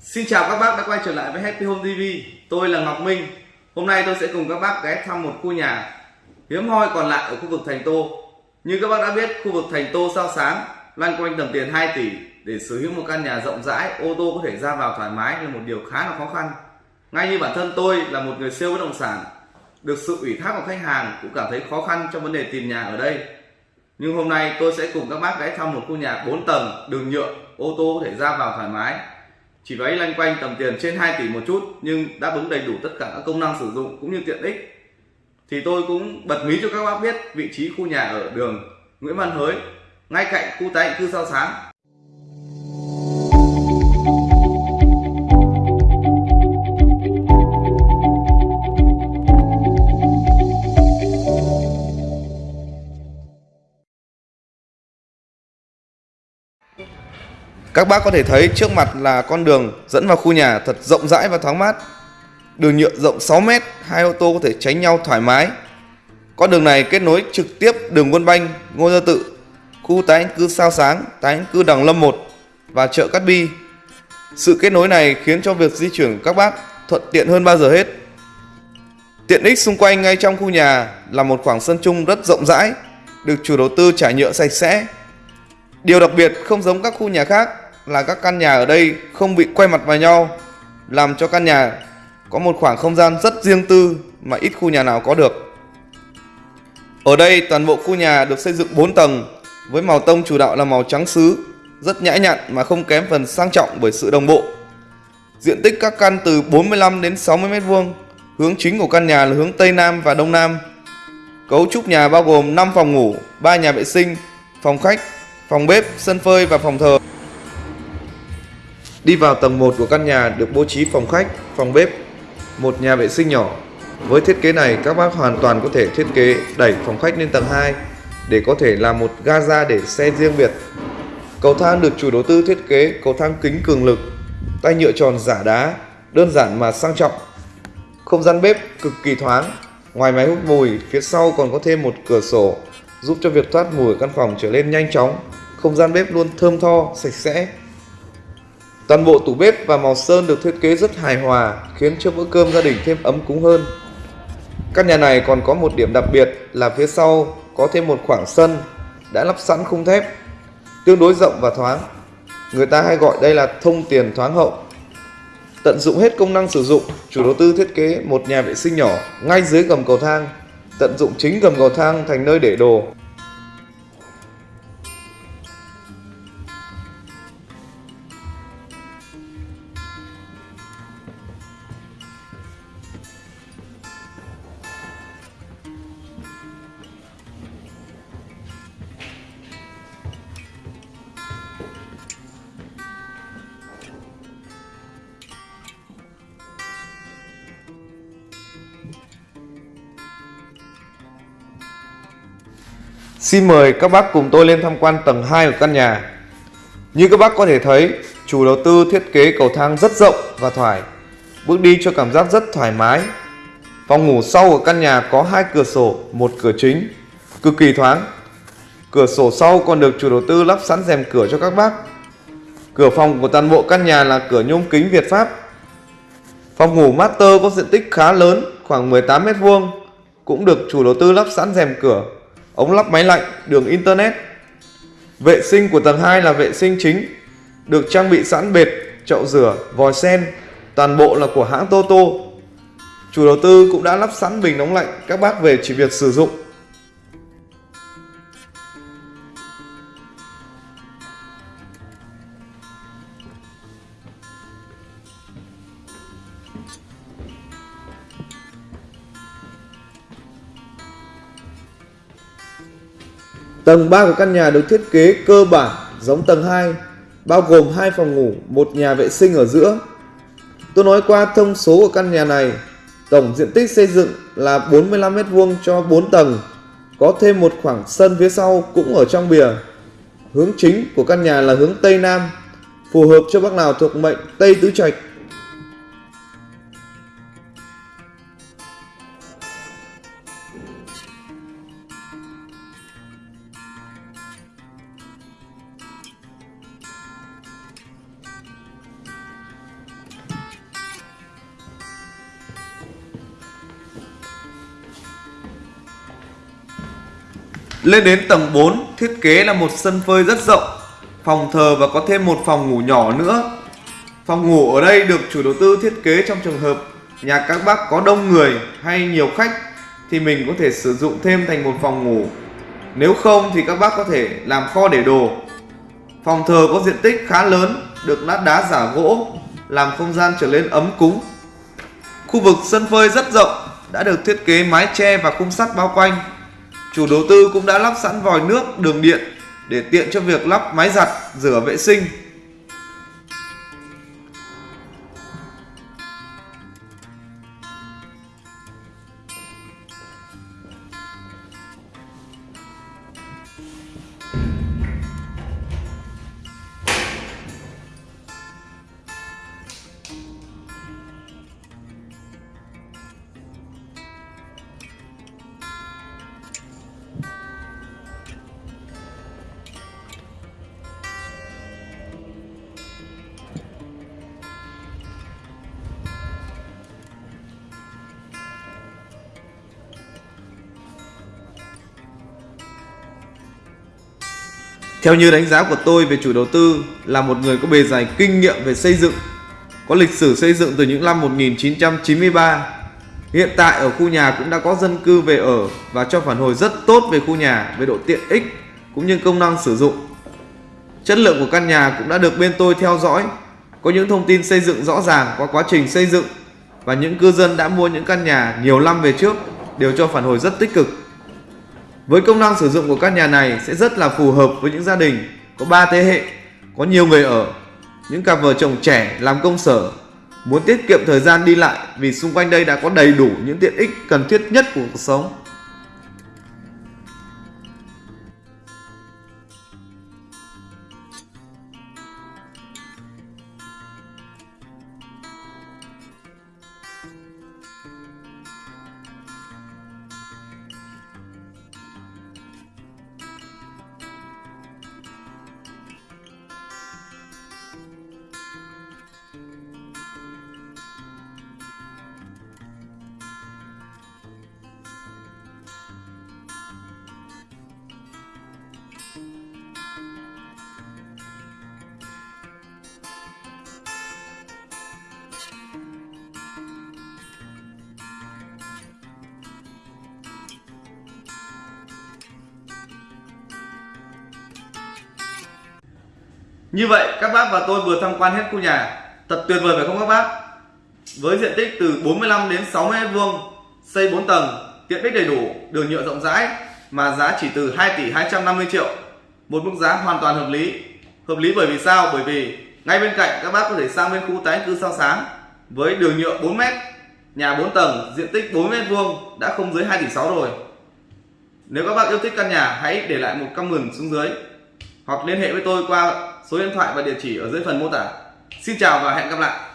Xin chào các bác đã quay trở lại với Happy Home TV Tôi là Ngọc Minh. Hôm nay tôi sẽ cùng các bác ghé thăm một khu nhà hiếm hoi còn lại ở khu vực Thành Tô. Như các bác đã biết, khu vực Thành Tô sao sáng loanh quanh tầm tiền 2 tỷ. Để sở hữu một căn nhà rộng rãi, ô tô có thể ra vào thoải mái là một điều khá là khó khăn. Ngay như bản thân tôi là một người siêu bất động sản được sự ủy thác của khách hàng cũng cảm thấy khó khăn trong vấn đề tìm nhà ở đây. Nhưng hôm nay tôi sẽ cùng các bác ghé thăm một khu nhà 4 tầng đường nhựa ô tô có thể ra vào thoải mái chỉ váy lanh quanh tầm tiền trên 2 tỷ một chút, nhưng đáp ứng đầy đủ tất cả các công năng sử dụng cũng như tiện ích. Thì tôi cũng bật mí cho các bác biết vị trí khu nhà ở đường Nguyễn Văn Hới, ngay cạnh khu tái định cư sao sáng. Các bác có thể thấy trước mặt là con đường dẫn vào khu nhà thật rộng rãi và thoáng mát. Đường nhựa rộng 6 mét, hai ô tô có thể tránh nhau thoải mái. Con đường này kết nối trực tiếp đường Quân Banh, Ngô Gia Tự, khu tái định cư Sao Sáng, tái định cư Đằng Lâm 1 và chợ Cát Bi. Sự kết nối này khiến cho việc di chuyển của các bác thuận tiện hơn bao giờ hết. Tiện ích xung quanh ngay trong khu nhà là một khoảng sân chung rất rộng rãi, được chủ đầu tư trải nhựa sạch sẽ. Điều đặc biệt không giống các khu nhà khác là các căn nhà ở đây không bị quay mặt vào nhau, làm cho căn nhà có một khoảng không gian rất riêng tư mà ít khu nhà nào có được. Ở đây toàn bộ khu nhà được xây dựng 4 tầng với màu tông chủ đạo là màu trắng sứ, rất nhã nhặn mà không kém phần sang trọng bởi sự đồng bộ. Diện tích các căn từ 45 đến 60 m2, hướng chính của căn nhà là hướng Tây Nam và Đông Nam. Cấu trúc nhà bao gồm 5 phòng ngủ, 3 nhà vệ sinh, phòng khách, phòng bếp, sân phơi và phòng thờ. Đi vào tầng 1 của căn nhà được bố trí phòng khách, phòng bếp, một nhà vệ sinh nhỏ. Với thiết kế này các bác hoàn toàn có thể thiết kế đẩy phòng khách lên tầng 2 để có thể làm một gaza để xe riêng biệt. Cầu thang được chủ đầu tư thiết kế cầu thang kính cường lực, tay nhựa tròn giả đá, đơn giản mà sang trọng. Không gian bếp cực kỳ thoáng, ngoài máy hút mùi, phía sau còn có thêm một cửa sổ giúp cho việc thoát mùi căn phòng trở nên nhanh chóng. Không gian bếp luôn thơm tho, sạch sẽ, Toàn bộ tủ bếp và màu sơn được thiết kế rất hài hòa, khiến cho bữa cơm gia đình thêm ấm cúng hơn. Căn nhà này còn có một điểm đặc biệt là phía sau có thêm một khoảng sân đã lắp sẵn khung thép, tương đối rộng và thoáng. Người ta hay gọi đây là thông tiền thoáng hậu. Tận dụng hết công năng sử dụng, chủ đầu tư thiết kế một nhà vệ sinh nhỏ ngay dưới gầm cầu thang, tận dụng chính gầm cầu thang thành nơi để đồ, Xin mời các bác cùng tôi lên tham quan tầng 2 của căn nhà. Như các bác có thể thấy, chủ đầu tư thiết kế cầu thang rất rộng và thoải. Bước đi cho cảm giác rất thoải mái. Phòng ngủ sau của căn nhà có hai cửa sổ, một cửa chính, cực kỳ thoáng. Cửa sổ sau còn được chủ đầu tư lắp sẵn rèm cửa cho các bác. Cửa phòng của toàn bộ căn nhà là cửa nhôm kính Việt Pháp. Phòng ngủ master có diện tích khá lớn, khoảng 18 m2, cũng được chủ đầu tư lắp sẵn rèm cửa ống lắp máy lạnh, đường internet. Vệ sinh của tầng 2 là vệ sinh chính, được trang bị sẵn bệt, chậu rửa, vòi sen, toàn bộ là của hãng Toto. Chủ đầu tư cũng đã lắp sẵn bình nóng lạnh, các bác về chỉ việc sử dụng Tầng 3 của căn nhà được thiết kế cơ bản giống tầng 2, bao gồm hai phòng ngủ, một nhà vệ sinh ở giữa. Tôi nói qua thông số của căn nhà này, tổng diện tích xây dựng là 45 m2 cho 4 tầng, có thêm một khoảng sân phía sau cũng ở trong bìa. Hướng chính của căn nhà là hướng Tây Nam, phù hợp cho bác nào thuộc mệnh Tây Tứ Trạch Lên đến tầng 4, thiết kế là một sân phơi rất rộng, phòng thờ và có thêm một phòng ngủ nhỏ nữa. Phòng ngủ ở đây được chủ đầu tư thiết kế trong trường hợp nhà các bác có đông người hay nhiều khách thì mình có thể sử dụng thêm thành một phòng ngủ. Nếu không thì các bác có thể làm kho để đồ. Phòng thờ có diện tích khá lớn, được lát đá giả gỗ, làm không gian trở nên ấm cúng. Khu vực sân phơi rất rộng, đã được thiết kế mái che và khung sắt bao quanh. Chủ đầu tư cũng đã lắp sẵn vòi nước, đường điện để tiện cho việc lắp máy giặt, rửa vệ sinh. Theo như đánh giá của tôi về chủ đầu tư là một người có bề dày kinh nghiệm về xây dựng, có lịch sử xây dựng từ những năm 1993. Hiện tại ở khu nhà cũng đã có dân cư về ở và cho phản hồi rất tốt về khu nhà về độ tiện ích cũng như công năng sử dụng. Chất lượng của căn nhà cũng đã được bên tôi theo dõi, có những thông tin xây dựng rõ ràng qua quá trình xây dựng và những cư dân đã mua những căn nhà nhiều năm về trước đều cho phản hồi rất tích cực. Với công năng sử dụng của căn nhà này sẽ rất là phù hợp với những gia đình có 3 thế hệ, có nhiều người ở, những cặp vợ chồng trẻ làm công sở, muốn tiết kiệm thời gian đi lại vì xung quanh đây đã có đầy đủ những tiện ích cần thiết nhất của cuộc sống. Như vậy các bác và tôi vừa tham quan hết khu nhà. Thật tuyệt vời phải không các bác? Với diện tích từ 45 đến 60 m vuông Xây 4 tầng Tiện ích đầy đủ Đường nhựa rộng rãi Mà giá chỉ từ 2 tỷ 250 triệu. Một mức giá hoàn toàn hợp lý. Hợp lý bởi vì sao? Bởi vì ngay bên cạnh các bác có thể sang bên khu tái cư sao sáng. Với đường nhựa 4m, Nhà 4 tầng Diện tích 4 m vuông Đã không dưới 2 tỷ 6 rồi. Nếu các bác yêu thích căn nhà Hãy để lại một comment xuống dưới hoặc liên hệ với tôi qua số điện thoại và địa chỉ ở dưới phần mô tả. Xin chào và hẹn gặp lại.